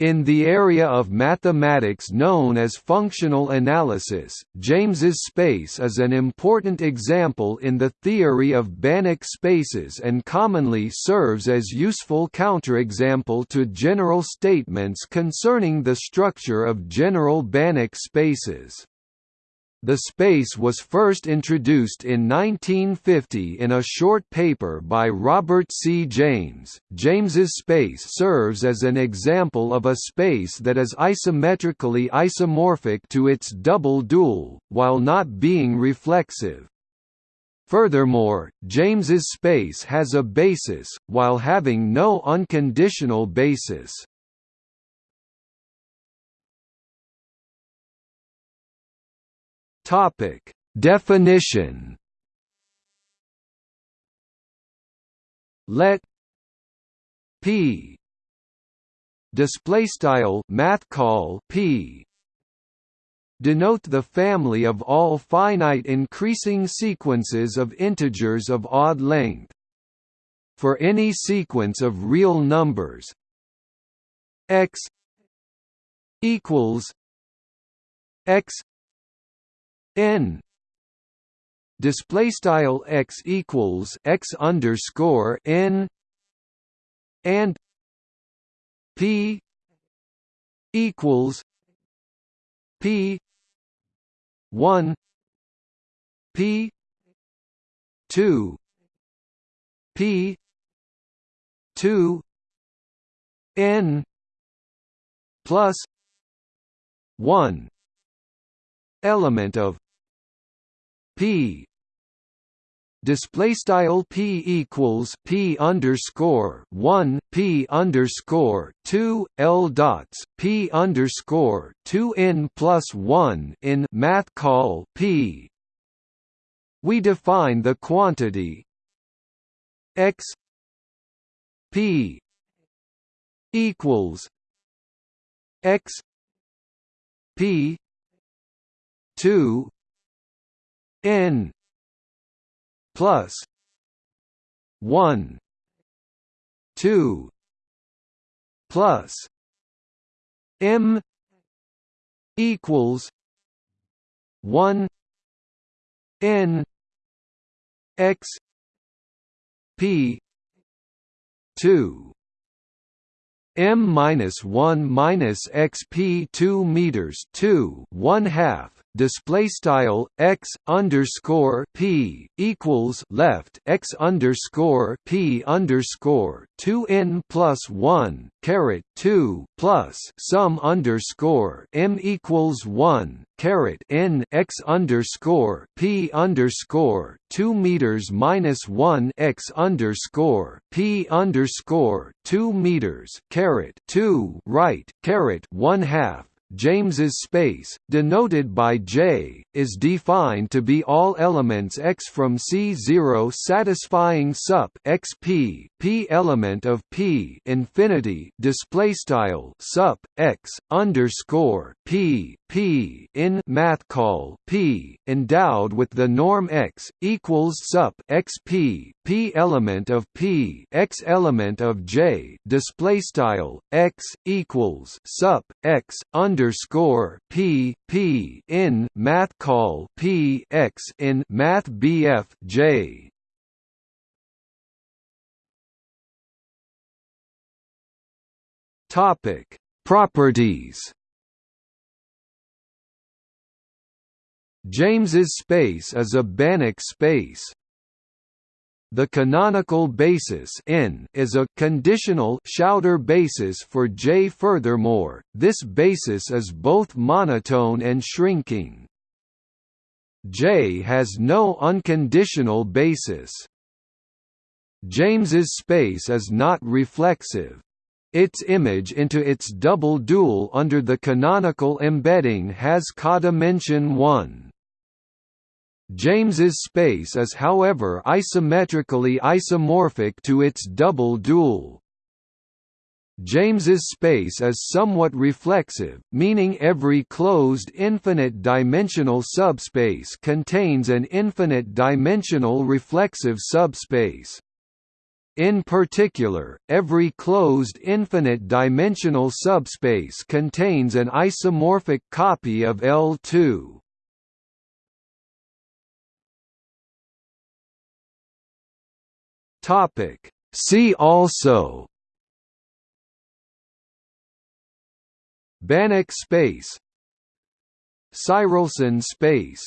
In the area of mathematics known as functional analysis, James's space is an important example in the theory of Banach spaces and commonly serves as useful counterexample to general statements concerning the structure of general Banach spaces. The space was first introduced in 1950 in a short paper by Robert C. James. James's space serves as an example of a space that is isometrically isomorphic to its double dual, while not being reflexive. Furthermore, James's space has a basis, while having no unconditional basis. Topic. Definition. Let P display style math call P denote the family of all finite increasing sequences of integers of odd length for any sequence of real numbers. X equals x n. Display style x equals x underscore n and p equals p 1 p 2 p 2 n plus 1 element of P. Display style P equals P underscore one P underscore two L dots P underscore two N plus one in math call P. We define the quantity X P equals X P two n plus 1 2 plus m equals 1 n x p 2 m minus 1 minus xp 2 meters 2 1 half display style x underscore p equals left x underscore p underscore two n plus one caret two plus sum underscore m equals one caret n x underscore p underscore two meters minus one x underscore p underscore two meters caret two right caret one half James's space, denoted by J, is defined to be all elements X from C0 satisfying sup XP, P element of P infinity display style sup X underscore P P in math call P endowed with the norm X equals sup XP P element of P X element of J display style X equals sup X underscore P P in math call P X in math BF J Topic Properties James's space is a Banach space. The canonical basis n is a conditional Schauder basis for J. Furthermore, this basis is both monotone and shrinking. J has no unconditional basis. James's space is not reflexive. Its image into its double dual under the canonical embedding has codimension 1. James's space is however isometrically isomorphic to its double dual. James's space is somewhat reflexive, meaning every closed infinite-dimensional subspace contains an infinite-dimensional reflexive subspace. In particular, every closed infinite-dimensional subspace contains an isomorphic copy of L2. Topic. See also. Banach space. Tsirelson space